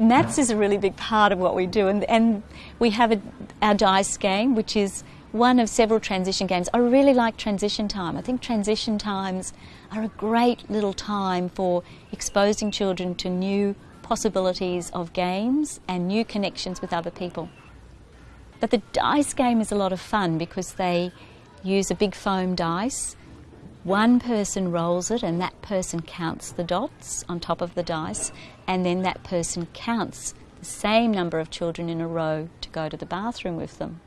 maths is a really big part of what we do, and, and we have a, our dice game, which is one of several transition games. I really like transition time. I think transition times are a great little time for exposing children to new possibilities of games and new connections with other people. But the dice game is a lot of fun because they use a big foam dice. One person rolls it and that person counts the dots on top of the dice, and then that person counts the same number of children in a row to go to the bathroom with them.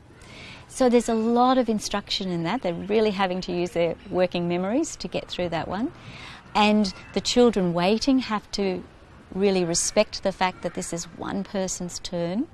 So there's a lot of instruction in that. They're really having to use their working memories to get through that one. And the children waiting have to really respect the fact that this is one person's turn.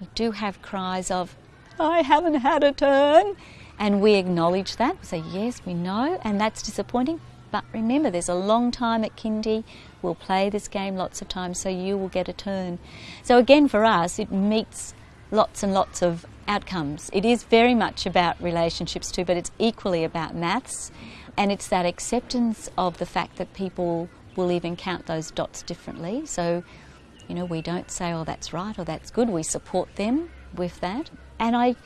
We do have cries of, I haven't had a turn. And we acknowledge that. We say, yes, we know, and that's disappointing. But remember, there's a long time at kindy. We'll play this game lots of times, so you will get a turn. So again, for us, it meets lots and lots of outcomes. It is very much about relationships too, but it's equally about maths. And it's that acceptance of the fact that people will even count those dots differently. So, you know, we don't say, oh, that's right or that's good. We support them with that. And I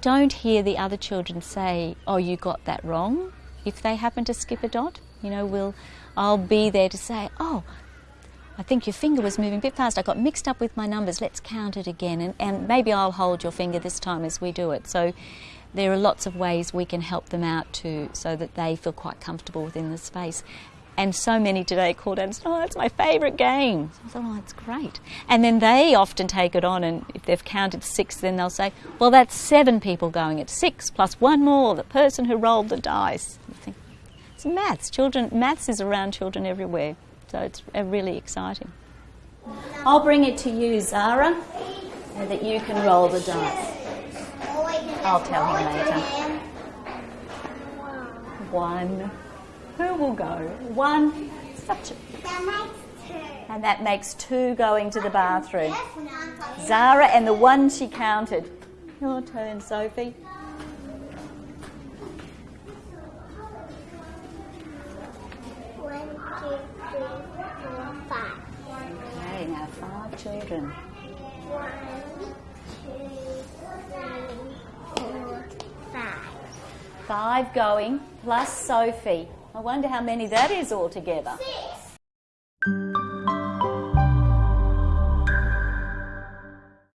don't hear the other children say, oh, you got that wrong if they happen to skip a dot. You know, we'll, I'll be there to say, oh, I think your finger was moving a bit fast. I got mixed up with my numbers. Let's count it again. And, and maybe I'll hold your finger this time as we do it. So there are lots of ways we can help them out too, so that they feel quite comfortable within the space. And so many today called out and said, Oh, that's my favourite game. I thought, Oh, that's great. And then they often take it on, and if they've counted six, then they'll say, Well, that's seven people going at six, plus one more, the person who rolled the dice. Think, it's maths. Children, maths is around children everywhere. So it's uh, really exciting. I'll bring it to you, Zara, so that you can roll the dice. I'll tell him later. One. Who will go? One. Such a... And that makes two going to the bathroom. Zara and the one she counted. Your turn, Sophie. Okay, now five children. Five going, plus Sophie. I wonder how many that is altogether. Six.